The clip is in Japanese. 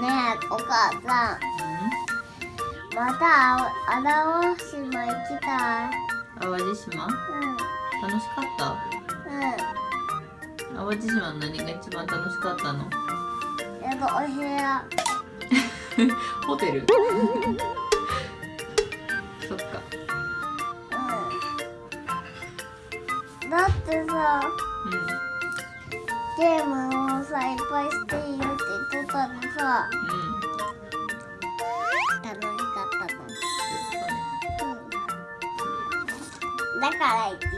ねえお母さん。また荒尾島行きたい。淡路島？楽しかった？うん。うん淡路島の何が一番楽しかったの？えっとお部屋。ホテル？そっか。うん。だってさうん。ゲームもさ、う。ん、楽しかったの、うん、だから行ってた